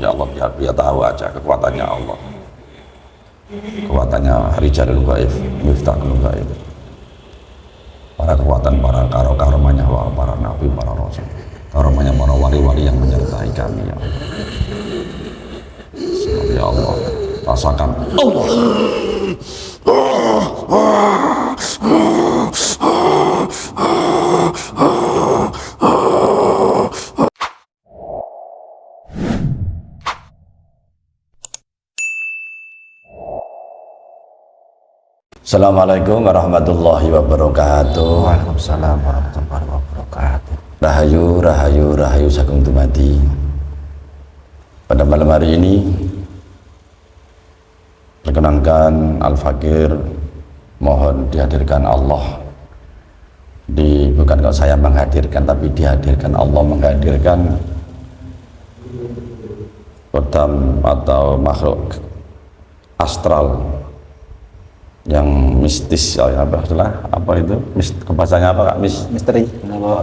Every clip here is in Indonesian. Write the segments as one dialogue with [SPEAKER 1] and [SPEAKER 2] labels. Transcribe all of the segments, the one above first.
[SPEAKER 1] ya Allah biar dia tahu aja kekuatannya Allah. Kekuatannya Rijalul Gaib Miftahul Gaib para kekuatan para karo karomanya para nabi para rasul. Karomanya para wali-wali yang menyertai kami ya Allah. Ya Allah rasakan Allah Assalamualaikum warahmatullahi wabarakatuh.
[SPEAKER 2] Waalaikumsalam warahmatullahi wabarakatuh.
[SPEAKER 1] Rahayu, rahayu, rahayu sagung tumati. Pada malam hari ini perkenankan Al-Fakir mohon dihadirkan Allah di bukan kalau saya menghadirkan tapi dihadirkan Allah menghadirkan kodam atau makhluk astral yang mistis ya apa itulah apa itu? Mis, bahasanya apa kak? Mis
[SPEAKER 2] Misteri.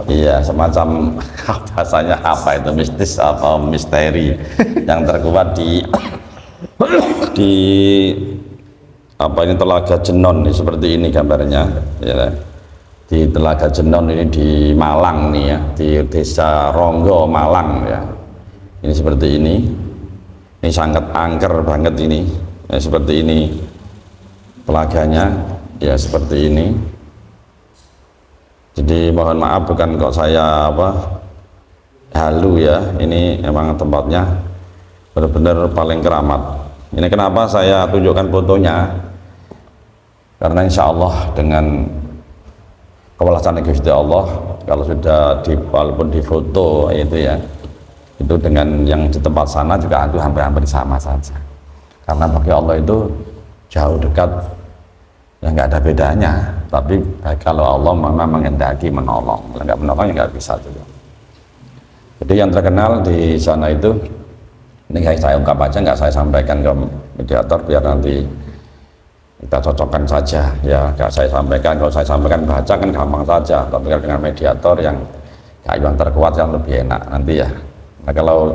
[SPEAKER 1] iya semacam bahasanya apa itu? Mistis apa misteri? Yang terkuat di di apa ini telaga jenon nih seperti ini gambarnya ya. Di telaga jenon ini di Malang nih ya. Di desa Ronggo Malang ya. Ini seperti ini. Ini sangat angker banget ini ya, seperti ini telaganya ya seperti ini. Jadi mohon maaf bukan kok saya apa halu ya. Ini emang tempatnya benar-benar paling keramat. Ini kenapa saya tunjukkan fotonya? Karena insya Allah dengan kewalasan Gusti Allah kalau sudah di walaupun di foto itu ya itu dengan yang di tempat sana juga itu hampir-hampir sama saja. Karena bagi Allah itu jauh dekat ya nggak ada bedanya. Tapi kalau Allah memang mengendaki menolong. Nggak menolong ya nggak bisa juga. Jadi yang terkenal di sana itu ini saya ungkap aja nggak saya sampaikan ke mediator biar nanti kita cocokkan saja. Ya nggak saya sampaikan. Kalau saya sampaikan baca kan gampang saja. Tapi dengan mediator yang yang terkuat yang lebih enak nanti ya. Nah kalau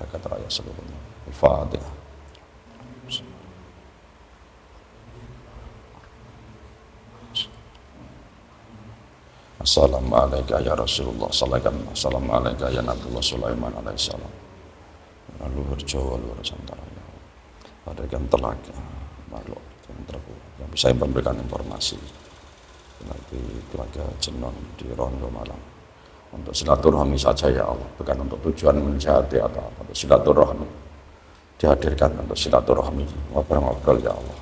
[SPEAKER 1] zakat raya seluruhnya. Al-Fatihah Assalamualaikum ya Rasulullah. Assalamualaikum. Ya Nabiullah Sulaiman alaihissalam Luhur Jawa, luhur Santara ya yang telaga makhluk yang terkuat yang bisa memberikan informasi. Nanti telaga jenon di Rondo Malang untuk silaturahmi saja ya Allah, bukan untuk tujuan menjahati atau apa. Untuk silaturahmi dihadirkan untuk silaturahmi ngobrol-ngobrol ya Allah.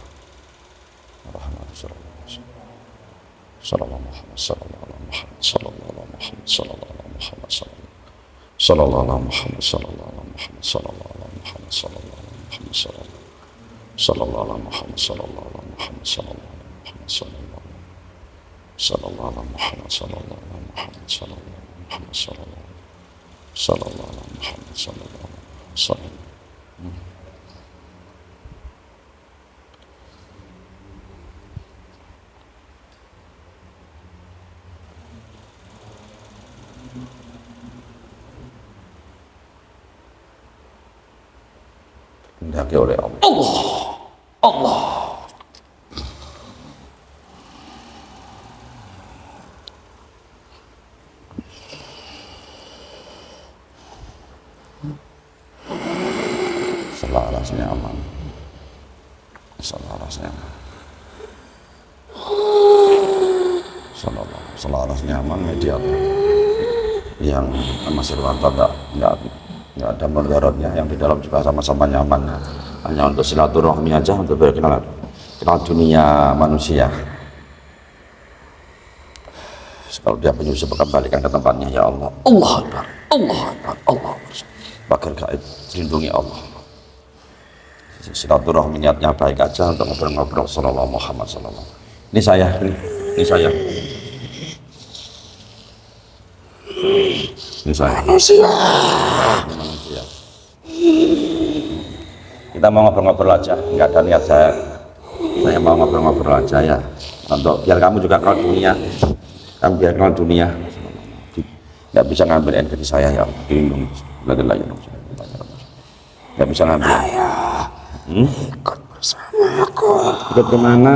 [SPEAKER 1] Sallallahu alaihi wasallam. محمد صلى الله عليه وسلم صلى الله على محمد صلى الله عليه وسلم 两个了。Masih rata enggak enggak nggak ada mudaratnya. Yang di dalam juga sama-sama nyaman. Hanya untuk silaturahmi aja untuk berkenalan kenal dunia manusia. Kalau dia penyusup kembalikan ke tempatnya ya Allah. Allah Akbar Allah Akbar Allah Akbar. Gaib dilindungi Allah. Silaturahmi niatnya baik aja untuk ngobrol-ngobrol sallallahu Muhammad sallallahu ini saya ini, ini saya ini saya
[SPEAKER 2] Manusia.
[SPEAKER 1] kita mau ngobrol-ngobrol aja nggak ada niat saya. Saya mau ngobrol-ngobrol aja ya. Untuk biar kamu juga kenal dunia. Kamu biar kenal dunia. Nggak bisa ngambil energi saya ya. Ya Rabb. nggak bisa ngambil hmm?
[SPEAKER 2] Ikut bersama aku.
[SPEAKER 1] Ikut ke mana?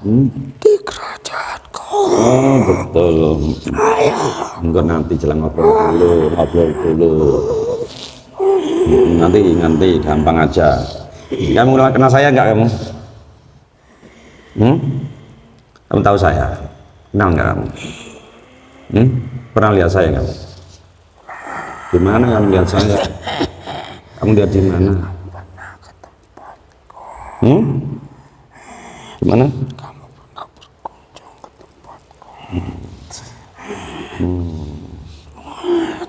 [SPEAKER 1] Hmm?
[SPEAKER 2] di kerajaanku.
[SPEAKER 1] Oh betul. Enggak nanti jelang ngobrol dulu ngobrol dulu. Nanti nanti gampang aja. Kamu kenal saya enggak kamu? Hmm? kamu tahu saya? Kenal enggak kamu? Hmm? pernah lihat saya enggak? Di mana kamu lihat saya? Kamu lihat di mana? Hmm? di mana?
[SPEAKER 2] Kamu pernah berkunjung ke tempatku.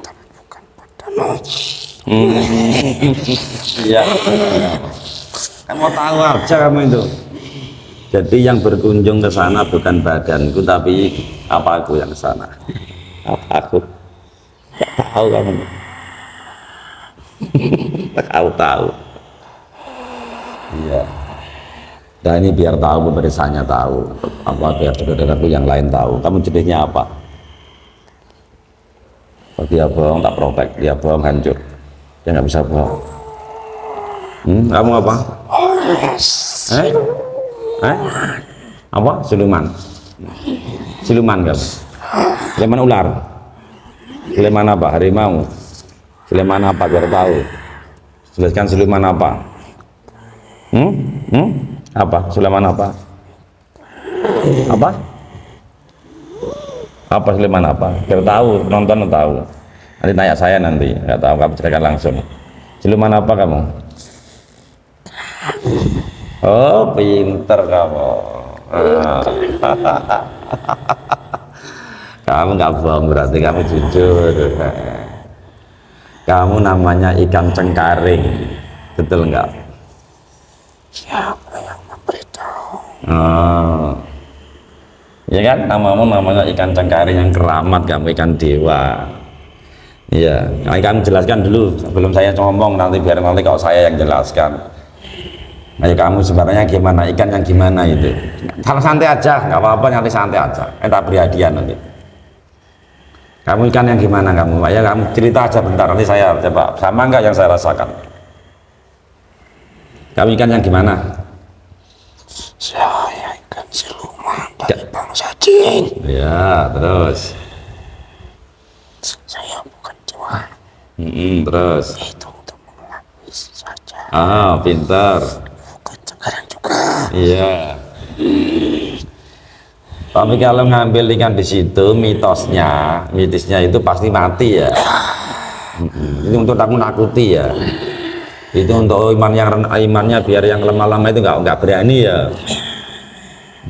[SPEAKER 2] Tapi bukan padamu.
[SPEAKER 1] Iya. Kamu tahu aja kamu itu. Jadi yang berkunjung ke sana bukan badanku tapi apa aku yang ke sana. Apa aku? Gak tahu kamu. tahu tahu. Iya. Nah ini biar tahu pemeriksaannya tahu apa biar saudaraku yang lain tahu. Kamu jenisnya apa? Oh, dia bohong tak protek, dia bohong hancur. Dia nggak bisa bohong. Hmm, kamu apa? Eh? Eh? Apa? Siluman. Siluman kan? Siluman ular. Siluman apa? Harimau. Siluman apa? Biar tahu. Jelaskan siluman apa? Hmm? Hmm? Apa? Siluman apa? Apa? Apa siluman apa? Biar tahu, nonton tahu. Nanti tanya saya nanti, nggak tahu kamu ceritakan langsung. Siluman apa kamu? Oh, pinter kamu. Kamu nggak bohong berarti kamu jujur. Kamu namanya ikan cengkaring, betul nggak?
[SPEAKER 2] Siapa yang memberitahu?
[SPEAKER 1] Oh. Ya kan namamu namanya ikan cengkaring yang keramat kamu ikan dewa. Iya, nah, kamu jelaskan dulu sebelum saya ngomong nanti biar nanti kalau saya yang jelaskan. Ayo kamu sebenarnya gimana ikan yang gimana itu? Kalau santai aja, nggak apa-apa nanti santai aja. Eh tak beri hadiah nanti. Kamu ikan yang gimana kamu? Ya kamu cerita aja bentar nanti saya coba sama nggak yang saya rasakan. Kamu ikan yang gimana?
[SPEAKER 2] Saya ikan siluman dari bangsa jin.
[SPEAKER 1] Ya terus.
[SPEAKER 2] Saya bukan Tuhan.
[SPEAKER 1] Mm-mm, terus.
[SPEAKER 2] Itu untuk saja.
[SPEAKER 1] Ah, pintar.
[SPEAKER 2] Bukan sekarang juga.
[SPEAKER 1] Iya. Tapi kalau ngambil ikan di situ, mitosnya, mitisnya itu pasti mati ya. Itu untuk takut nakuti ya. Itu untuk iman yang imannya biar yang lemah-lemah itu nggak nggak berani ya.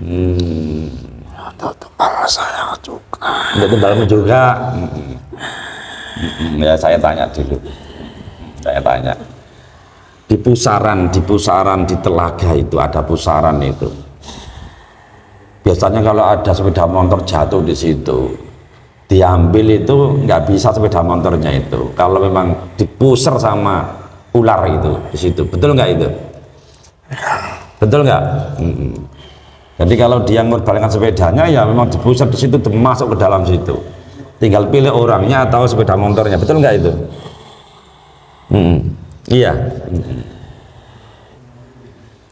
[SPEAKER 1] Hmm.
[SPEAKER 2] Untuk kepala saya juga.
[SPEAKER 1] Untuk tumbalmu juga. Ya saya tanya dulu. Saya tanya. Di pusaran, di pusaran, di telaga itu ada pusaran itu. Biasanya kalau ada sepeda motor jatuh di situ, diambil itu nggak bisa sepeda motornya itu. Kalau memang dipuser sama ular itu di situ, betul nggak itu? Betul nggak? Mm-mm. Jadi kalau dia mengorbankan sepedanya ya memang dipusat di situ masuk ke dalam situ. Tinggal pilih orangnya atau sepeda motornya, betul nggak itu? Mm-mm. Iya.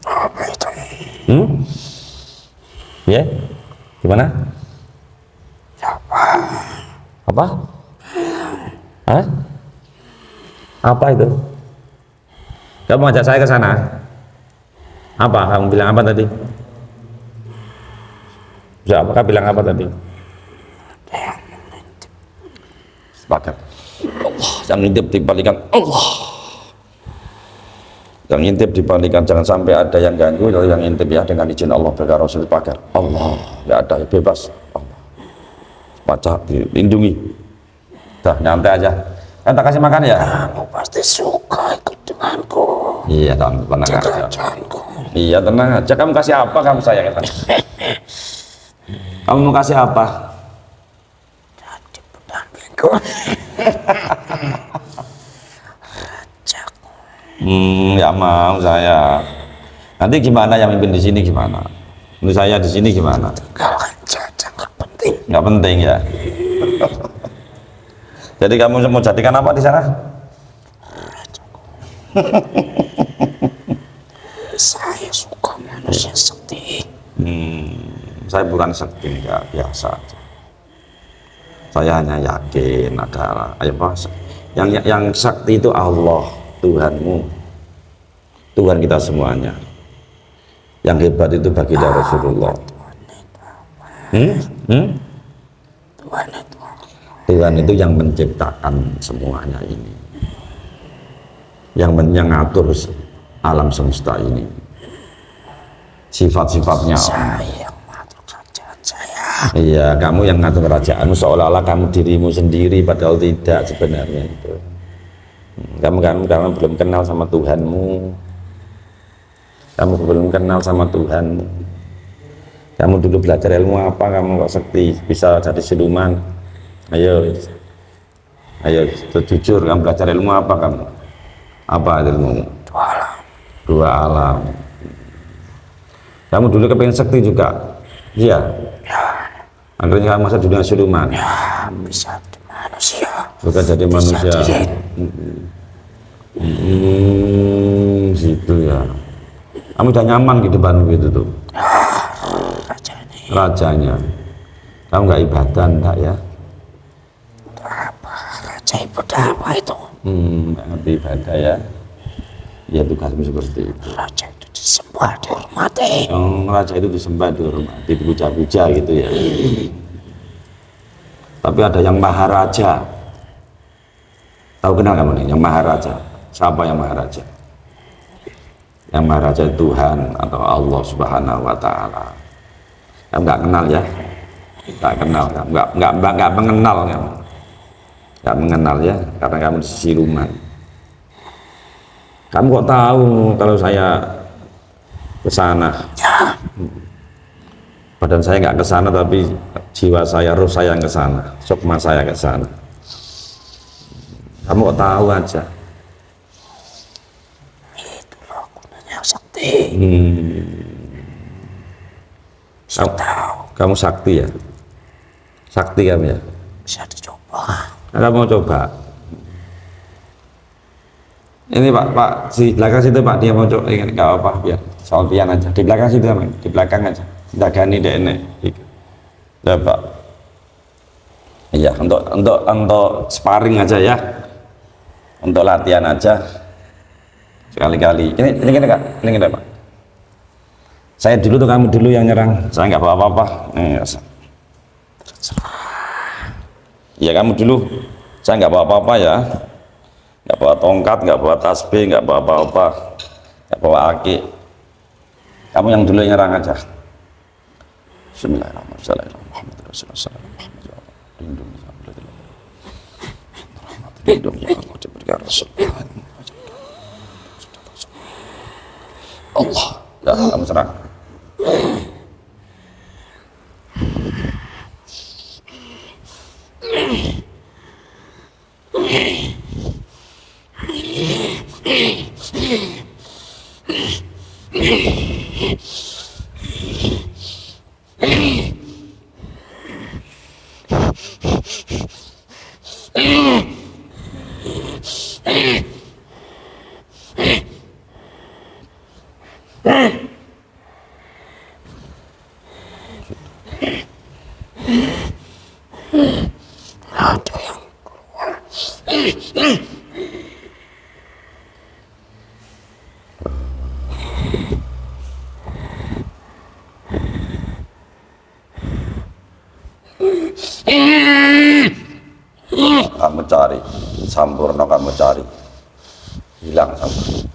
[SPEAKER 2] Apa itu?
[SPEAKER 1] Hmm? Ya? Gimana?
[SPEAKER 2] Siapa?
[SPEAKER 1] Apa? Hah? Apa itu? Kamu ajak saya ke sana? Apa? Kamu bilang apa tadi? Ya, apakah bilang apa tadi? Sepakat. Allah yang intip dibalikan Allah. Yang intip dibalikan jangan sampai ada yang ganggu atau yang intip ya dengan izin Allah berkata Rasul sepakat. Allah nggak ada bebas. Allah. Baca dilindungi. Dah nyantai aja. Kan tak kasih makan ya?
[SPEAKER 2] Kamu pasti suka ikut denganku.
[SPEAKER 1] Iya, tenang, tenang aja. Iya, tenang aja. Kamu kasih apa kamu saya kata? Kamu mau kasih apa?
[SPEAKER 2] Pendampingku. Rajaku.
[SPEAKER 1] Hmm, ya mau saya. Nanti gimana yang mimpin di sini gimana? Menurut saya di sini gimana?
[SPEAKER 2] Tinggalkan jajang nggak penting.
[SPEAKER 1] Nggak penting ya. Jadi kamu mau jadikan apa di sana?
[SPEAKER 2] Saya suka manusia sakti.
[SPEAKER 1] Hmm, saya bukan sakti enggak biasa aja. Saya hanya yakin ada apa? Yang yang sakti itu Allah, Tuhanmu. Tuhan kita semuanya. Yang hebat itu baginda Rasulullah. Hmm? Hmm?
[SPEAKER 2] Tuhan itu
[SPEAKER 1] Tuhan itu yang menciptakan semuanya ini. Yang men- yang ngatur se- alam semesta ini. Sifat-sifatnya
[SPEAKER 2] yang mengatur kerajaan saya.
[SPEAKER 1] Iya, kamu yang ngatur kerajaanmu seolah-olah kamu dirimu sendiri padahal tidak sebenarnya itu. Kamu kamu kamu belum kenal sama Tuhanmu. Kamu belum kenal sama Tuhanmu. Kamu dulu belajar ilmu apa? Kamu kok sakti bisa jadi siluman? Ayo, ayo jujur kamu belajar ilmu apa kamu? Apa ilmu?
[SPEAKER 2] Dua alam.
[SPEAKER 1] Dua alam. Kamu dulu kepengen sakti juga? Iya. Akhirnya kamu masa dunia siluman.
[SPEAKER 2] Ya, bisa manusia.
[SPEAKER 1] Bukan jadi manusia.
[SPEAKER 2] jin.
[SPEAKER 1] Hmm, gitu ya. Kamu udah nyaman di depan gitu tuh.
[SPEAKER 2] Raja ini
[SPEAKER 1] Rajanya. Kamu nggak ibadah enggak ya?
[SPEAKER 2] apa? Raja ibadah apa itu?
[SPEAKER 1] Hmm, ngerti ibadah ya. Ya tugasmu seperti itu.
[SPEAKER 2] Raja itu disembah, dihormati.
[SPEAKER 1] Yang raja itu disembah, dihormati, dipuja-puja gitu ya. Tapi ada yang maharaja. Tahu kenal kamu nih, yang maharaja. Siapa yang maharaja? Yang maharaja Tuhan atau Allah Subhanahu wa taala. Kamu nggak kenal ya? Nggak kenal, nggak nggak nggak, mengenal kamu. Nggak mengenal ya, karena kamu siluman. Kamu kok tahu kalau saya ke sana?
[SPEAKER 2] Ya,
[SPEAKER 1] badan saya nggak ke sana tapi jiwa saya roh saya yang ke sana. Sukma saya ke sana. Kamu kok tahu aja?
[SPEAKER 2] Itu loh gunanya sakti.
[SPEAKER 1] hmm, kamu,
[SPEAKER 2] tahu
[SPEAKER 1] kamu sakti ya? Sakti kamu ya?
[SPEAKER 2] Bisa dicoba.
[SPEAKER 1] Kamu mau coba? Ini pak pak di belakang situ pak dia mau coba ini nggak apa biar soal pian aja. Di belakang situ Mas. di belakang aja. Dagani deh ini pak. Iya untuk untuk untuk sparring aja ya. Untuk latihan aja. Sekali-kali. Ini ini gini kak. Ini gini pak. Saya dulu tuh kamu dulu yang nyerang. Saya nggak bawa apa-apa. Ya kamu dulu. Saya nggak bawa apa-apa ya. Nggak bawa tongkat nggak bawa tasbih nggak bawa apa-apa. Nggak bawa aki kamu yang dulu nyerang aja. Bismillahirrahmanirrahim. Allah ya ya kamu serang kamu cari. Sampurno kamu cari. Hilang sama.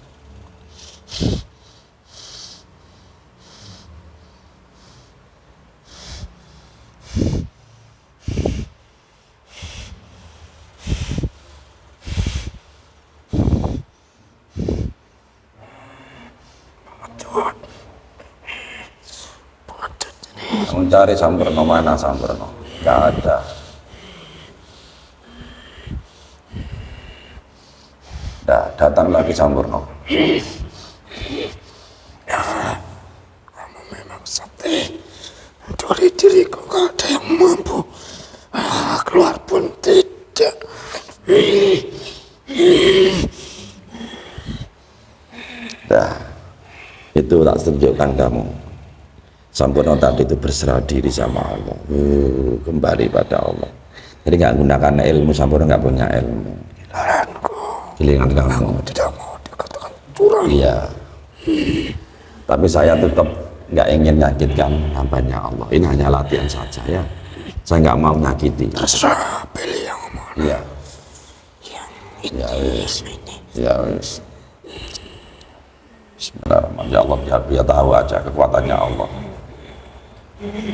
[SPEAKER 1] Mencari sampurno mana sampurno nggak ada. Datang lagi Sampurno.
[SPEAKER 2] Kamu memang sakti. Mencuri diriku gak ada yang mampu. Ah, keluar pun tidak.
[SPEAKER 1] Dah, itu tak tunjukkan kamu. Sampurno tadi itu berserah diri sama Allah. Uh, kembali pada Allah. Jadi nggak gunakan ilmu, Sampurno nggak punya ilmu. Giliran kamu.
[SPEAKER 2] Tidak mau dikatakan curang.
[SPEAKER 1] Iya. Tapi saya tetap nggak ingin menyakitkan hambanya Allah. Ini hanya latihan saja ya. Saya nggak mau menyakiti.
[SPEAKER 2] Terserah pilih yang mana.
[SPEAKER 1] Iya.
[SPEAKER 2] Yang ini.
[SPEAKER 1] Ya
[SPEAKER 2] ini.
[SPEAKER 1] Ya wis. Bismillahirrahmanirrahim. Ya Allah biar dia tahu aja kekuatannya Allah.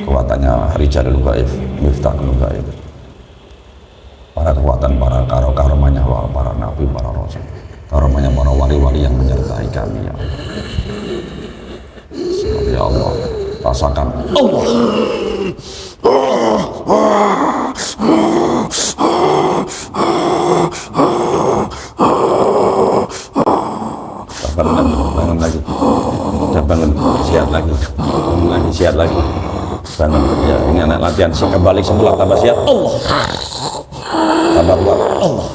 [SPEAKER 1] Kekuatannya Rijalul Gaib, Miftahul Gaib. Para kekuatan, para karo karomanya para nabi, para rasul. Karomanya para wali-wali yang menyertai kami ya Allah. Ya Allah, rasakan. Allah. bangun bangun lagi, udah bangun, siap lagi, bangun lagi, siap lagi, bangun ya ini anak latihan, si kembali. Semula tambah siap, Allah, Allah.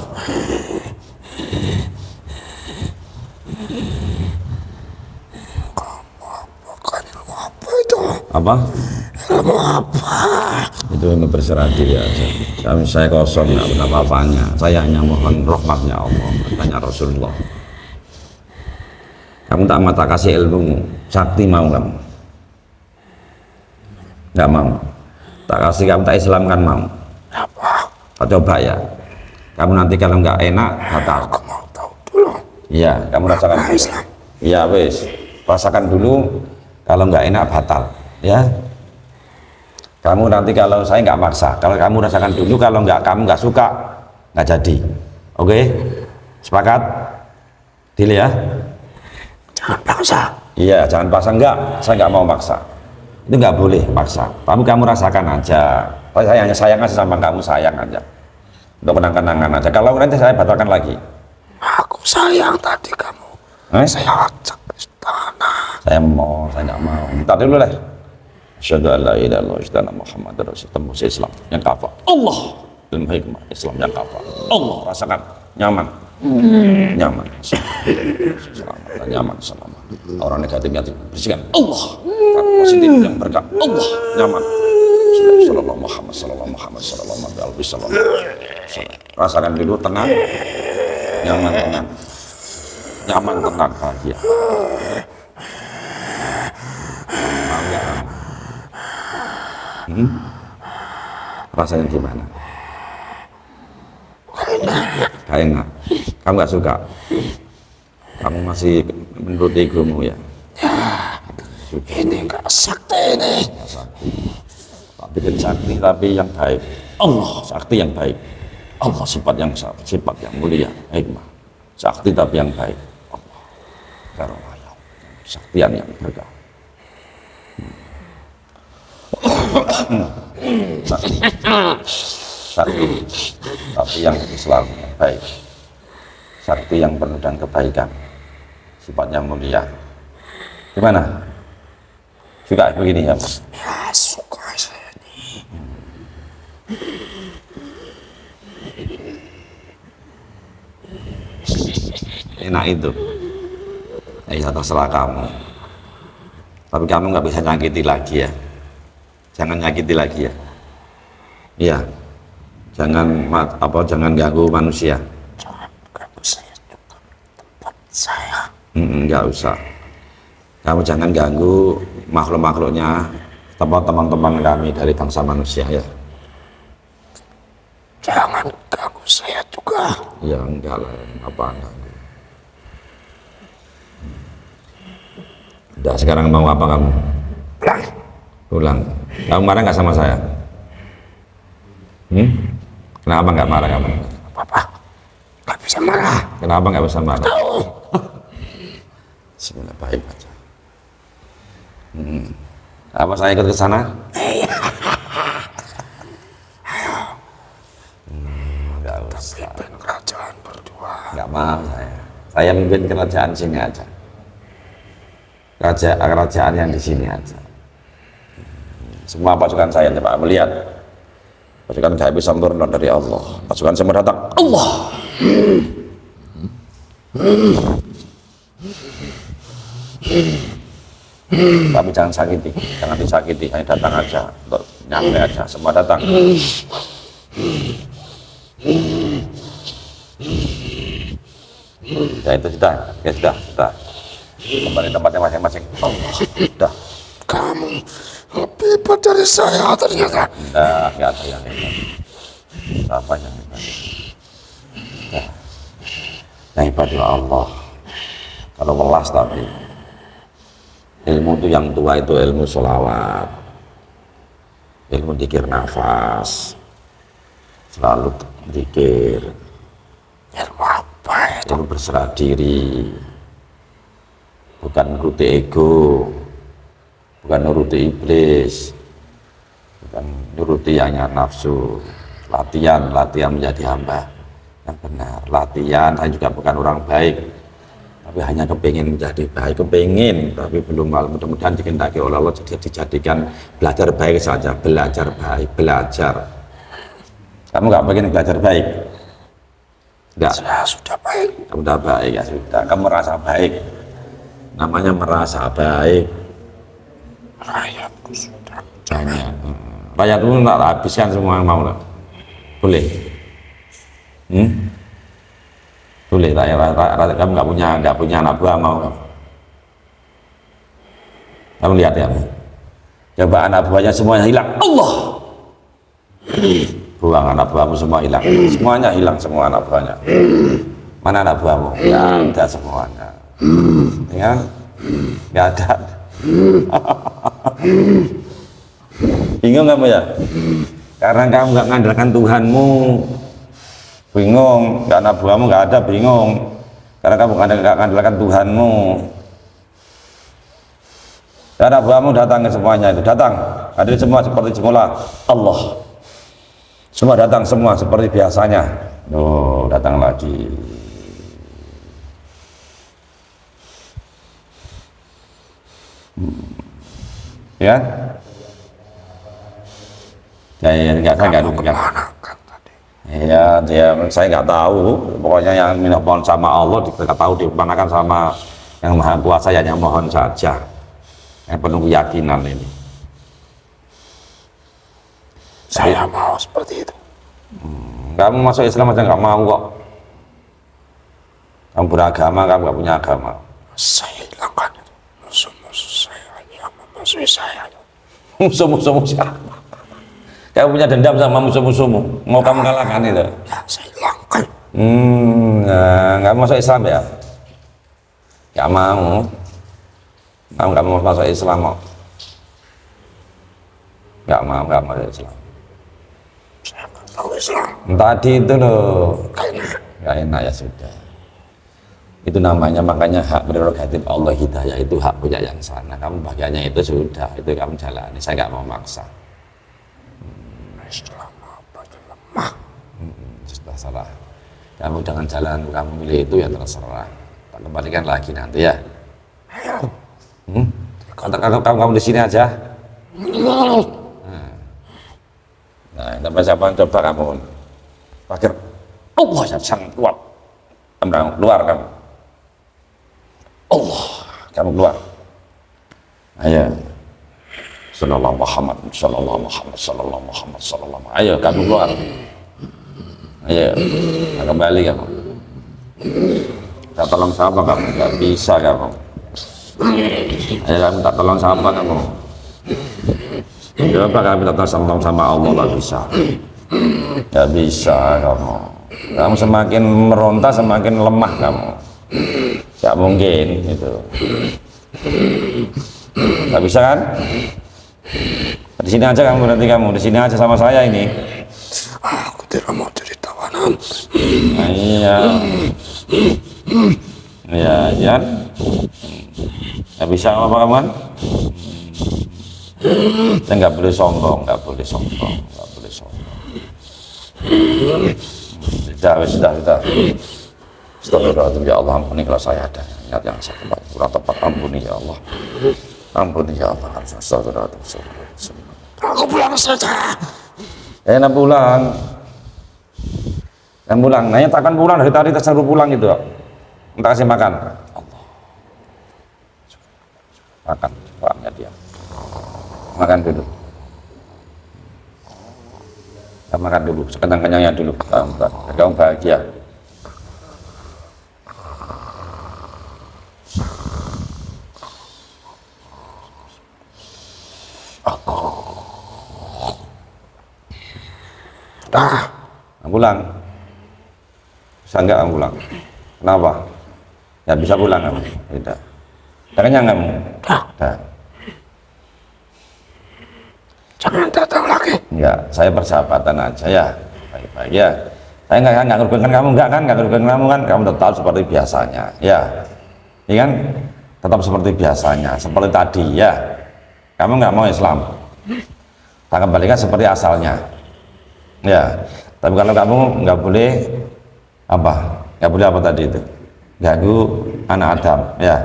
[SPEAKER 2] Apa itu?
[SPEAKER 1] Apa? Itu berserah diri aja. Kami saya kosong, nggak pernah apa-apanya. Saya hanya mohon rahmatnya Allah, katanya Rasulullah. Kamu tak mata kasih ilmu, sakti mau kamu? Nggak mau. Tak kasih kamu tak Islamkan mau. Tak coba ya. Kamu nanti kalau nggak enak, batal.
[SPEAKER 2] Aku mau tahu dulu.
[SPEAKER 1] Iya, kamu rasakan. Iya, wes. Rasakan dulu. Kalau nggak enak, batal. Ya. Kamu nanti kalau saya nggak maksa. Kalau kamu rasakan dulu, kalau nggak kamu nggak suka, nggak jadi. Oke? Sepakat? Deal ya?
[SPEAKER 2] Jangan paksa.
[SPEAKER 1] Iya, jangan paksa enggak. Saya nggak mau maksa. Itu nggak boleh maksa. Tapi kamu rasakan aja. Saya hanya sayang aja sama kamu, sayang aja. Untuk menangkan-nangan aja. Kalau nanti saya batalkan lagi.
[SPEAKER 2] Aku sayang tadi kamu.
[SPEAKER 1] Eh?
[SPEAKER 2] Saya ajak ke istana.
[SPEAKER 1] saya mau saya nggak mau. Minta dulu deh. Asyhadu an la ilaha illallah anna Muhammadar Rasulullah. Tembus Islam yang kafah Allah. Ilmu hikmah Islam yang kafah Allah. Rasakan. Nyaman. Nyaman. Selamat. Nyaman selamat. Orang negatif negatif. Bersihkan. Allah. Positif yang berkah. Allah. Nyaman Sallallahu Muhammad Sallallahu Muhammad Sallallahu rasakan dulu tenang nyaman tenang nyaman tenang bahagia nggak? Hmm? Rasanya gimana? Gak enak. Kamu nggak suka? Kamu masih menurut egomu ya?
[SPEAKER 2] Ini enggak sakti ini.
[SPEAKER 1] Kan sakti tapi yang baik. Allah sakti yang baik. Allah sifat yang sifat yang mulia, hikmah. Sakti tapi yang baik. Allah. Karena ya. Saktian yang berkah. sakti sakti tapi yang Islam yang baik sakti yang penuh dan kebaikan sifat yang mulia gimana suka begini ya Mas?
[SPEAKER 2] Ya suka.
[SPEAKER 1] Enak itu. Ya terserah kamu. Tapi kamu nggak bisa nyakiti lagi ya. Jangan nyakiti lagi ya. Iya. Jangan apa jangan ganggu manusia.
[SPEAKER 2] Jangan ganggu saya. Tempat saya.
[SPEAKER 1] Mm, nggak usah. Kamu jangan ganggu makhluk-makhluknya tempat teman-teman kami dari bangsa manusia ya
[SPEAKER 2] Jangan ganggu saya juga.
[SPEAKER 1] ya enggak lah apa enggak udah sekarang mau apa kamu
[SPEAKER 2] Pulang.
[SPEAKER 1] pulang kamu marah nggak sama saya hmm? kenapa nggak marah kamu
[SPEAKER 2] Apa-apa. Gak bisa marah.
[SPEAKER 1] kenapa nggak bisa marah
[SPEAKER 2] Tahu.
[SPEAKER 1] Bismillah baik aja hmm. Apa saya ikut ke sana? Hmm, Enggak usah.
[SPEAKER 2] Pimpin kerajaan berdua.
[SPEAKER 1] Enggak mau saya. Saya mimpin kerajaan sini aja. Kerajaan, kerajaan yang di sini aja. Semua pasukan saya coba melihat. Pasukan nggak bisa turun dari Allah. Pasukan semua datang. Allah. Tapi jangan sakiti, jangan disakiti, hanya datang aja, untuk nyampe aja, semua datang. Ya itu sudah, ya sudah, sudah. Kembali tempatnya masing-masing. Allah, sudah.
[SPEAKER 2] Kamu lebih hebat dari saya ternyata.
[SPEAKER 1] Enggak, enggak ada yang hebat. Apa yang hebat? Nah, yang hebat Allah. Kalau welas tapi ilmu itu yang tua itu ilmu sholawat, ilmu dikir nafas, selalu dikir,
[SPEAKER 2] itu?
[SPEAKER 1] berserah diri, bukan nuruti ego, bukan nuruti iblis, bukan nuruti yang nafsu. Latihan, latihan menjadi hamba yang benar. Latihan, saya juga bukan orang baik, tapi hanya kepingin menjadi baik, kepingin, tapi belum mal. Mudah-mudahan dikendaki oleh Allah jadi dijadikan belajar baik saja, belajar baik, belajar. Kamu nggak pengen belajar baik? Enggak.
[SPEAKER 2] Saya sudah baik.
[SPEAKER 1] Sudah baik ya sudah. Kamu merasa baik. Namanya merasa baik.
[SPEAKER 2] Rakyatku sudah
[SPEAKER 1] Hanya hmm. rakyat itu tak habiskan semua yang mau lah. Boleh. Hmm? Boleh tak ya rakyat, rakyat kamu nggak punya nggak punya anak buah mau. Kamu lihat ya. Coba anak buahnya semuanya hilang. Allah. Buang anak buahmu semua hilang. Semuanya hilang semua anak buahnya. Mana anak buahmu? Ya ada semuanya. Ya, nggak ada. Bingung kamu ya? Karena kamu nggak mengandalkan Tuhanmu. Bingung, nggak anak buahmu nggak ada bingung. Karena kamu nggak mengandalkan Tuhanmu. Anak buahmu datang ke semuanya itu datang. Hadir semua seperti semula. Allah. Semua datang semua seperti biasanya. Oh, datang lagi. ya ya ya nggak saya nggak nggak
[SPEAKER 2] Mana kan tadi?
[SPEAKER 1] ya dia saya nggak tahu pokoknya yang minta mohon sama Allah tidak tahu dimanakan sama yang maha kuasa ya yang mohon saja yang penuh keyakinan ini
[SPEAKER 2] Saya mau seperti itu.
[SPEAKER 1] kamu masuk Islam aja nggak mau kok kamu beragama kamu nggak punya agama
[SPEAKER 2] Saya hilangkan itu. Musuh-musuh saya yang memusuhi saya.
[SPEAKER 1] musuh-musuhmu siapa kamu punya dendam sama musuh-musuhmu mau kamu kalahkan itu
[SPEAKER 2] Ya, saya hilangkan.
[SPEAKER 1] Hmm, nah, nggak mau masuk Islam ya? Nggak mau. Kamu nggak mau masuk Islam kok? Nggak mau, nggak mau masuk Islam.
[SPEAKER 2] Islam.
[SPEAKER 1] Tadi itu loh, nggak enak ya sudah. Itu namanya makanya hak prerogatif Allah hidayah itu hak punya yang sana. Kamu bagiannya itu sudah, itu kamu jalani. Saya nggak mau maksa.
[SPEAKER 2] Islam apa lemah.
[SPEAKER 1] Sudah salah. Kamu dengan jalan kamu milih itu ya terserah. Tak kembalikan lagi nanti ya. Hmm? Kamu, kamu, kamu, kamu di sini aja. Nah, sampai siapa coba kamu pakir Allah sangat kuat. Kamu keluar kamu. Allah, kamu keluar. Ayo. Sallallahu Muhammad, sallallahu Muhammad, sallallahu Muhammad, sallallahu Muhammad. Ayo kamu keluar. Ayo, nah, kembali kamu. Tak tolong siapa kamu? Gak bisa kamu. Ayo tak tolong siapa kamu? Coba kami minta tolong sama Allah gak bisa. Gak bisa kamu. Kamu semakin meronta semakin lemah kamu. Gak mungkin itu. Gak bisa kan? Di sini aja kamu berarti kamu. Di sini aja sama saya ini.
[SPEAKER 2] Aku tidak mau jadi tawanan.
[SPEAKER 1] Nah, iya. Iya, ya. Gak bisa apa kamu kan? Saya nggak boleh sombong nggak boleh sombong nggak boleh sombong. Sudah sudah sudah. Astagfirullahaladzim ya Allah ampuni kalau saya ada niat yang saya tepat kurang tepat ampuni ya Allah. Ampuni ya Allah. Astagfirullahaladzim.
[SPEAKER 2] Aku pulang saja.
[SPEAKER 1] eh nak pulang. Yang pulang. Nanya takkan pulang dari tadi tersuruh pulang gitu minta kasih makan. Allah makan makan dulu. Kita makan dulu. Sekenyang-kenyangnya dulu. Kamu, kamu bahagia.
[SPEAKER 2] Dah.
[SPEAKER 1] Nah, pulang bisa enggak kamu pulang kenapa? Ya bisa pulang kamu tidak. Tidak kenyang kamu
[SPEAKER 2] Dah. Jangan datang lagi.
[SPEAKER 1] enggak saya persahabatan aja ya. Baik-baik ya. Saya enggak enggak ngerugikan kamu. Enggak kan? Enggak ngerugikan kamu kan? Kamu tetap seperti biasanya ya. Iya kan? Tetap seperti biasanya seperti tadi ya. Kamu enggak mau Islam? Tak kembalikan seperti asalnya ya. Tapi kalau kamu nggak boleh apa? Nggak boleh apa tadi itu? Ganggu anak Adam ya.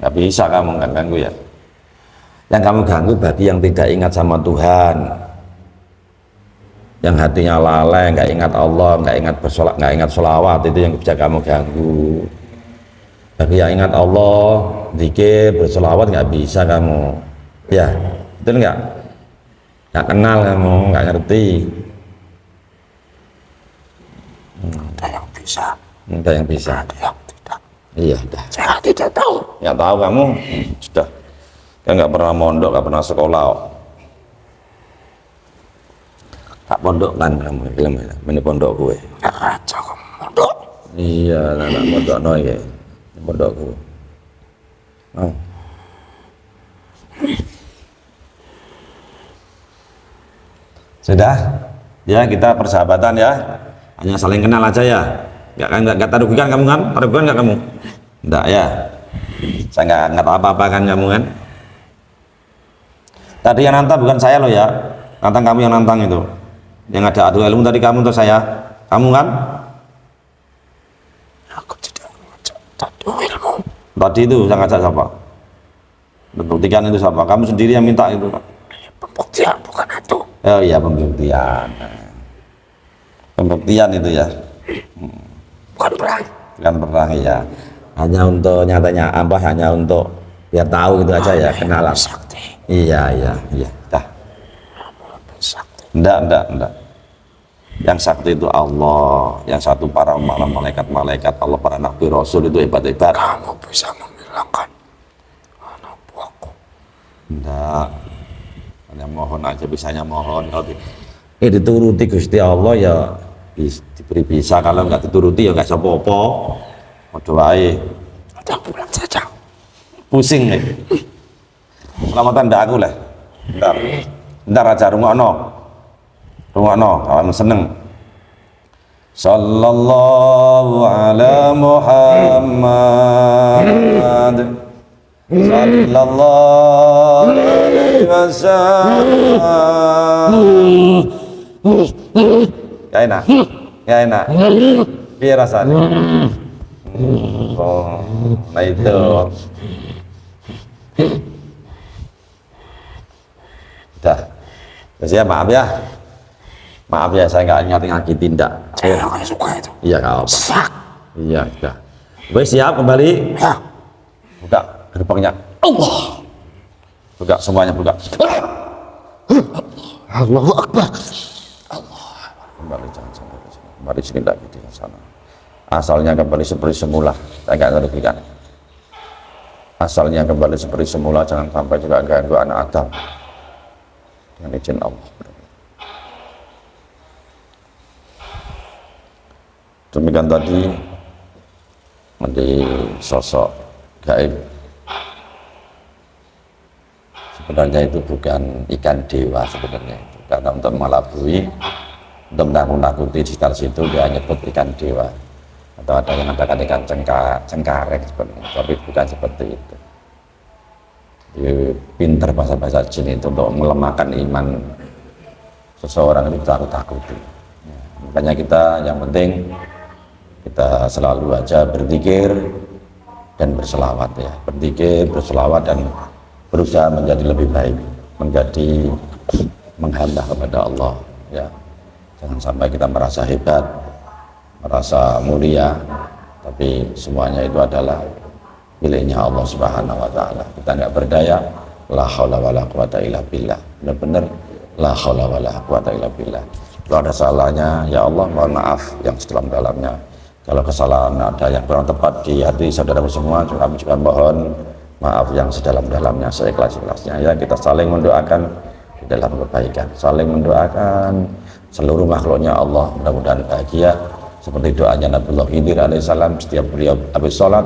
[SPEAKER 1] Nggak bisa kamu nggak ganggu ya yang kamu ganggu bagi yang tidak ingat sama Tuhan. Yang hatinya lalai nggak ingat Allah nggak ingat bersolat nggak ingat sholawat itu yang bisa kamu ganggu. Bagi yang ingat Allah zikir bersolawat nggak bisa kamu. Ya betul nggak? Nggak kenal kamu nggak ngerti.
[SPEAKER 2] Ada yang bisa.
[SPEAKER 1] ada yang bisa.
[SPEAKER 2] Ada yang tidak.
[SPEAKER 1] iya dah
[SPEAKER 2] Saya tidak tahu.
[SPEAKER 1] nggak tahu kamu. Sudah kan nggak pernah mondok nggak pernah sekolah kok. tak pondok kan kamu film ini. Pondok gue.
[SPEAKER 2] Raja kamu mondok.
[SPEAKER 1] iya anak pondok no ya pondok gue. Oh. sudah? Ya kita persahabatan ya. Hanya saling kenal aja ya. Nggak kan nggak nggak taruhkan kamu kan? Taruhkan nggak kamu? Enggak ya. Saya nggak nggak tahu apa-apa kan kamu kan tadi yang nantang bukan saya loh ya nantang kamu yang nantang itu yang ada adu ilmu tadi kamu untuk saya kamu kan
[SPEAKER 2] Aku tidak mengajak tadu ilmu.
[SPEAKER 1] tadi itu yang ngajak siapa buktikan itu siapa kamu sendiri yang minta itu Pak.
[SPEAKER 2] Pembuktian bukan itu.
[SPEAKER 1] oh iya pembuktian pembuktian itu ya
[SPEAKER 2] Bukan perang.
[SPEAKER 1] kan perang ya hanya untuk nyatanya apa hanya untuk biar tahu gitu aja ya kenalan. Iya iya iya. Dah. Enggak enggak enggak yang sakti itu Allah yang satu para malam malaikat-malaikat Allah para nabi rasul itu hebat-hebat.
[SPEAKER 2] Kamu bisa menghilangkan anak buahku.
[SPEAKER 1] enggak hanya mohon aja bisanya mohon. Kalau di, eh dituruti Gusti Allah ya bis- diberi bisa. Kalau nggak dituruti ya nggak bisa apa-apa. Waduh wae
[SPEAKER 2] Ada pulang saja.
[SPEAKER 1] pusing nih selamatan ndak aku lah ntar ntar aja rungokno. Rungokno. Kawan seneng. Sallallahu ala muhammad. Sallallahu alaihi wasallam. Ya enak. Ya enak. Biar rasanya oh nah itu Dah. Terus ya maaf ya. Maaf ya saya nggak ingat ngaki tindak.
[SPEAKER 2] Saya nggak suka itu.
[SPEAKER 1] Iya nggak apa.
[SPEAKER 2] Sak.
[SPEAKER 1] Iya sudah. Wes siap kembali.
[SPEAKER 2] Ya.
[SPEAKER 1] Buka gerbangnya.
[SPEAKER 2] Allah.
[SPEAKER 1] Buka semuanya buka.
[SPEAKER 2] Allahu Akbar.
[SPEAKER 1] Kembali jangan sampai ke sini. Kembali sini lagi di sana. Asalnya kembali seperti semula. Saya nggak merugikan. Asalnya kembali seperti semula. Jangan sampai juga ganggu anak Adam. Dengan izin Allah. Demikian tadi di sosok gaib. Sebenarnya itu bukan ikan dewa sebenarnya. Karena untuk mengelabui untuk menakut-nakuti di sekitar situ dia nyebut ikan dewa. Atau ada yang mengatakan ikan cengka, cengkareng sebenarnya. Tapi bukan seperti itu pinter bahasa-bahasa jin itu untuk melemahkan iman seseorang itu takut takuti. Ya, makanya kita yang penting kita selalu aja berzikir dan berselawat ya. Berzikir berselawat dan berusaha menjadi lebih baik menjadi menghamba kepada Allah ya. Jangan sampai kita merasa hebat merasa mulia tapi semuanya itu adalah miliknya Allah Subhanahu wa taala. Kita nggak berdaya la haula wala quwata illa billah. Benar-benar la haula wala quwata illa billah. Kalau ada salahnya ya Allah mohon maaf yang sedalam-dalamnya. Kalau kesalahan ada yang kurang tepat di hati saudara semua, kami juga mohon maaf yang sedalam-dalamnya, seikhlas-ikhlasnya. Ya kita saling mendoakan di dalam kebaikan, saling mendoakan seluruh makhluknya Allah mudah-mudahan bahagia seperti doanya Nabiullah Khidir alaihissalam setiap beliau habis sholat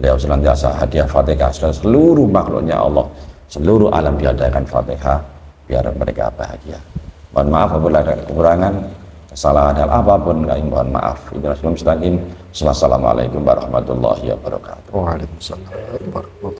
[SPEAKER 1] beliau senantiasa hadiah fatihah. Seluruh makhluknya Allah. Seluruh alam diadakan fatihah biar mereka bahagia. Mohon maaf apabila ada kekurangan kesalahan hal apa pun kami mohon maaf. Assalamualaikum warahmatullahi wabarakatuh.
[SPEAKER 2] Waalaikumsalam warahmatullahi wabarakatuh.